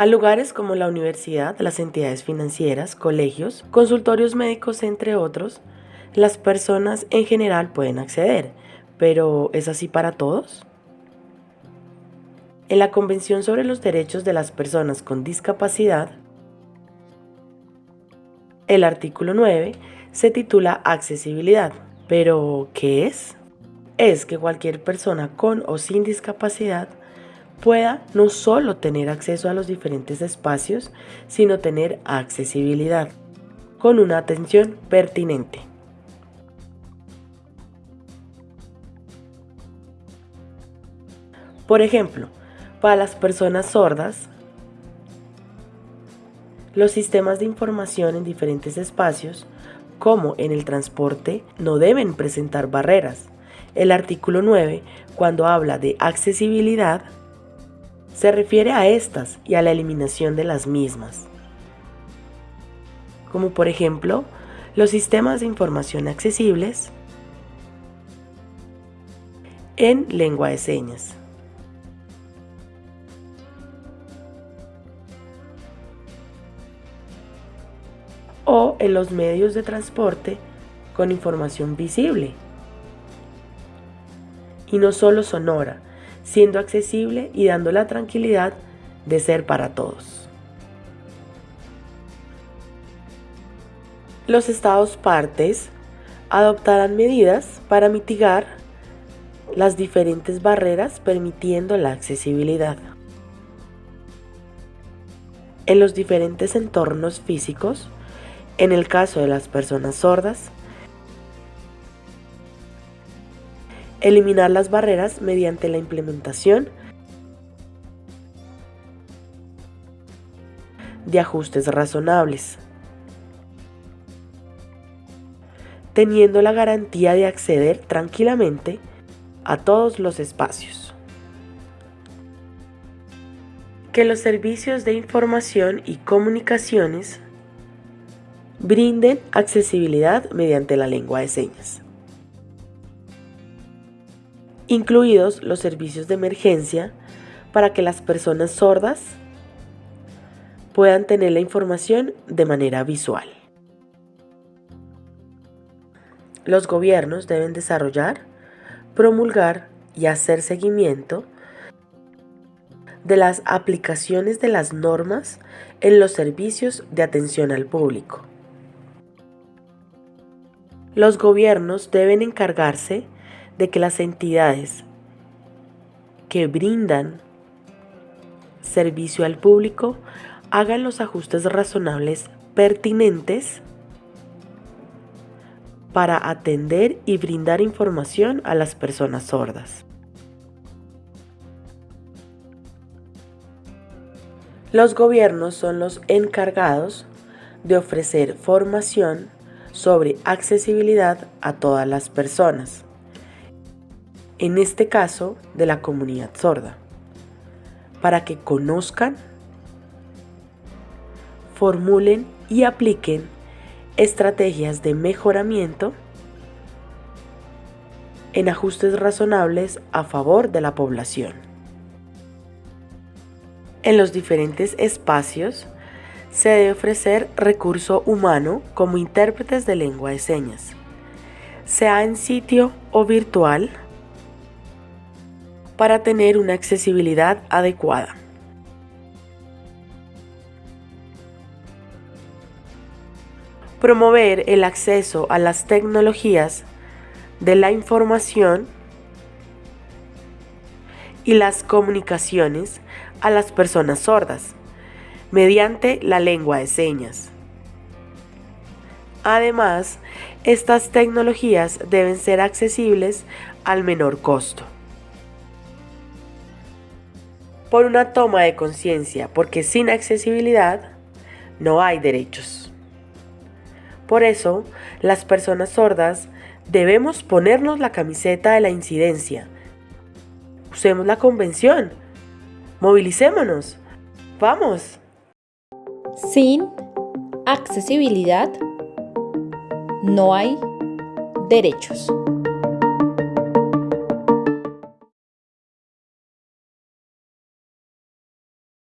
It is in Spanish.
a lugares como la universidad, las entidades financieras, colegios, consultorios médicos, entre otros, las personas en general pueden acceder, pero ¿es así para todos? En la Convención sobre los Derechos de las Personas con Discapacidad, el artículo 9 se titula Accesibilidad. ¿Pero qué es? Es que cualquier persona con o sin discapacidad pueda no solo tener acceso a los diferentes espacios, sino tener accesibilidad con una atención pertinente. Por ejemplo, para las personas sordas, los sistemas de información en diferentes espacios, como en el transporte, no deben presentar barreras. El artículo 9, cuando habla de accesibilidad, se refiere a estas y a la eliminación de las mismas. Como por ejemplo, los sistemas de información accesibles en lengua de señas. o en los medios de transporte con información visible. Y no solo sonora, siendo accesible y dando la tranquilidad de ser para todos. Los estados partes adoptarán medidas para mitigar las diferentes barreras permitiendo la accesibilidad. En los diferentes entornos físicos, en el caso de las personas sordas, eliminar las barreras mediante la implementación de ajustes razonables, teniendo la garantía de acceder tranquilamente a todos los espacios. Que los servicios de información y comunicaciones brinden accesibilidad mediante la lengua de señas. Incluidos los servicios de emergencia para que las personas sordas puedan tener la información de manera visual. Los gobiernos deben desarrollar, promulgar y hacer seguimiento de las aplicaciones de las normas en los servicios de atención al público los gobiernos deben encargarse de que las entidades que brindan servicio al público hagan los ajustes razonables pertinentes para atender y brindar información a las personas sordas. Los gobiernos son los encargados de ofrecer formación sobre accesibilidad a todas las personas, en este caso de la comunidad sorda, para que conozcan, formulen y apliquen estrategias de mejoramiento en ajustes razonables a favor de la población. En los diferentes espacios se debe ofrecer recurso humano como intérpretes de lengua de señas, sea en sitio o virtual, para tener una accesibilidad adecuada. Promover el acceso a las tecnologías de la información y las comunicaciones a las personas sordas mediante la lengua de señas. Además, estas tecnologías deben ser accesibles al menor costo. Por una toma de conciencia, porque sin accesibilidad no hay derechos. Por eso, las personas sordas debemos ponernos la camiseta de la incidencia. Usemos la convención. Movilicémonos. Vamos. Sin accesibilidad no hay derechos.